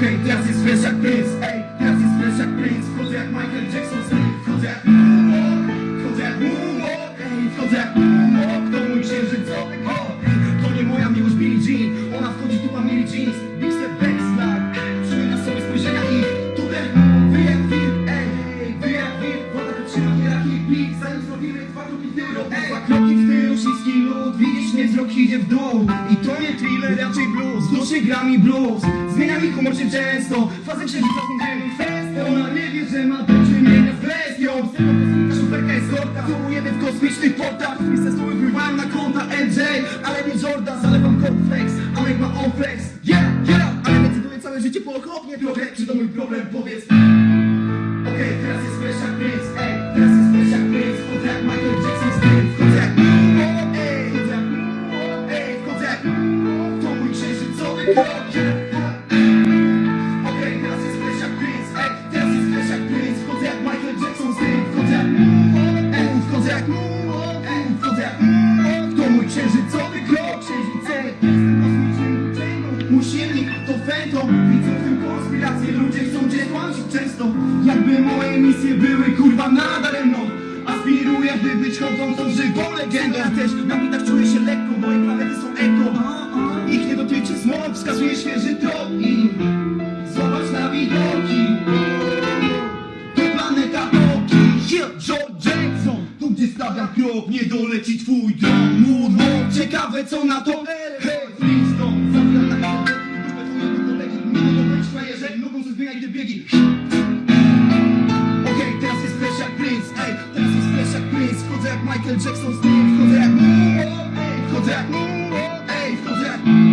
Okej, teraz jest fresh jak Prince Ej, teraz jest fresh jak Prince Wchodzę jak Michael Jackson Smith Wchodzę jak Moonwalk Wchodzę jak Moonwalk Ej, wchodzę jak Moonwalk beat Zanim zrobimy dwa kroki w tył Ej, dwa kroki w tył, śliski lód Widzisz mnie, wzrok idzie w dół. I to nie thriller, raczej blues. W duszy gra mi blues. Zmienia mi humor się często. Fazę księżyca spędzamy festę Ona nie wie, że ma do czynienia z bestią. Z szuferka jest gorka Całujemy w kosmicznych portach. Miejsce słowy wpływają na konta NJ Ale nie Jordan, zalewam cornflakes A make ma on flex. Yeah, yeah! Ale decyduję całe życie po okropnie trochę Czy to mój problem? Powiedz. Okej, teraz jest Księżycowy krok włóczęgą Mój silnik to fentom Widzę w tym konspirację Ludzie chcą cię często Jakby moje misje były kurwa nadaremną Aspiruję by być chodzącą żywą legendą. Ja też na bitach Słon wskazuje świeży trop i zobacz na widoki. To planeta Boki, yeah, George Jackson. Tu gdzie stawiam krok, nie doleci twój dron. Módło, ciekawe co na to Hej, Flintstone, zabrana na Grupę twojego kolegi, minę do wejścia jeżeli Nogą ze zmienia, gdy biegi. Okej, teraz jest fresh jak Prince, ej Teraz jest fresh jak Prince, wchodzę jak Michael Jackson z nim. Wchodzę jak Muo, ej, wchodzę jak